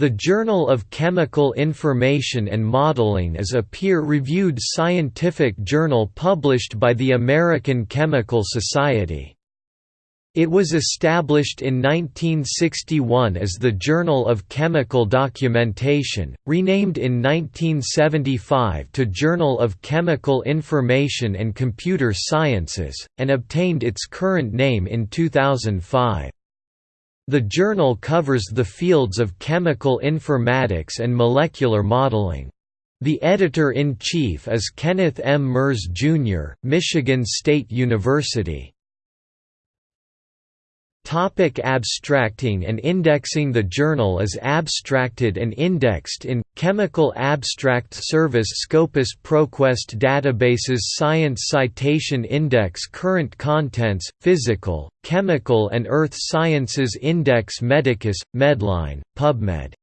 The Journal of Chemical Information and Modeling is a peer-reviewed scientific journal published by the American Chemical Society. It was established in 1961 as the Journal of Chemical Documentation, renamed in 1975 to Journal of Chemical Information and Computer Sciences, and obtained its current name in 2005. The journal covers the fields of chemical informatics and molecular modeling. The editor-in-chief is Kenneth M. Merz, Jr., Michigan State University. Topic abstracting and indexing The journal is abstracted and indexed in, Chemical Abstract Service Scopus ProQuest Databases Science Citation Index Current Contents, Physical, Chemical and Earth Sciences Index Medicus, Medline, PubMed